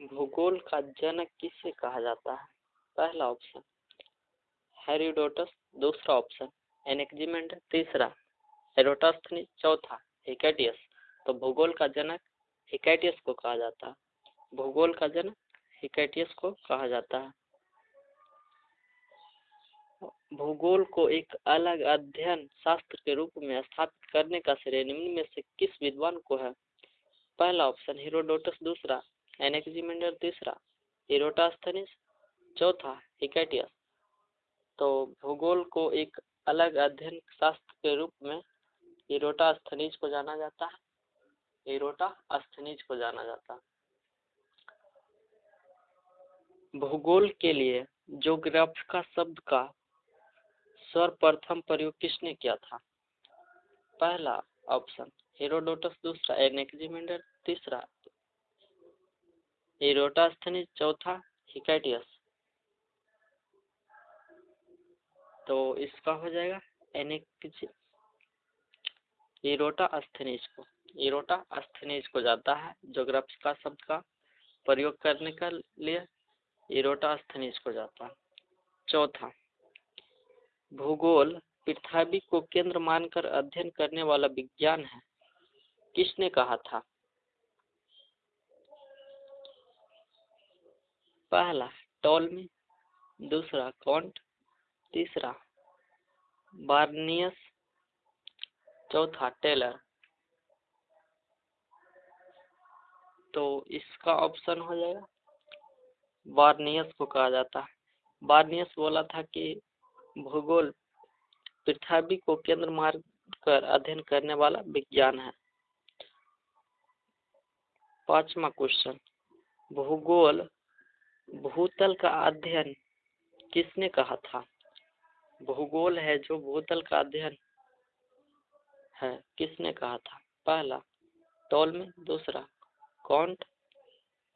भूगोल का जनक किसे कहा जाता है? पहला ऑप्शन हेरिडोटस दूसरा ऑप्शन एनेक्जिमेंडर तीसरा एरोटास्थनी चौथा हिकैटियस तो भूगोल का जनक हिकैटियस को कहा जाता है। भूगोल का जनक हिकैटियस को कहा जाता है। भूगोल को एक अलग अध्ययन शास्त्र के रूप में स्थापित करने का श्रेय निम्न में से किस विद्वान को है? पहला ऑप्शन हीरोडोटस दूसरा एनेक्जिमेंडर तीसरा इरोटास्थनीस चौथा हिकैटियस तो भूगोल को एक अलग अध्ययन शास्त्र के रूप में इरोटा स्थनीज को जाना जाता है। इरोटा स्थनीज को जाना जाता है। भूगोल के लिए जोग्राफिका शब्द का सर्वप्रथम प्रयोग किसने किया था? पहला ऑप्शन, हेरोडोटस, दूसरा एनेक्जिमेंडर तीसरा एरोटास्थनीज चौथा हिकैटियस तो इसका हो जाएगा एनेक्ज इरोटा अस्थनीज को इरोटा अस्थनीज को जाता है जोग्राफिका शब्द का प्रयोग करने का लिए इरोटा अस्थनीज को जाता है। चौथा, भूगोल पृथ्वी को केंद्र मानकर अध्ययन करने वाला विज्ञान है। किसने कहा था? पहला टॉलमी दूसरा कॉन्ट तीसरा बार्नियस, चौथा टेलर। तो इसका ऑप्शन हो जाएगा। बार्नियस को कहा जाता है। बार्नियस बोला था कि भूगोल पृथ्वी को केंद्र मार्ग कर अध्ययन करने वाला विज्ञान है। पांचवा क्वेश्चन। भूगोल भूतल का अध्ययन किसने कहा था? भूगोल है जो भूतल का अध्ययन है, किसने कहा था? पहला टोलमी दूसरा, कॉन्ट,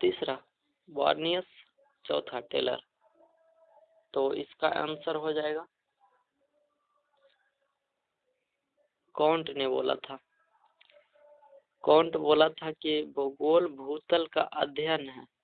तीसरा, वार्नियस, चौथा, टेलर। तो इसका आंसर हो जाएगा। कॉन्ट ने बोला था। कॉन्ट बोला था कि भूगोल भूतल का अध्ययन है।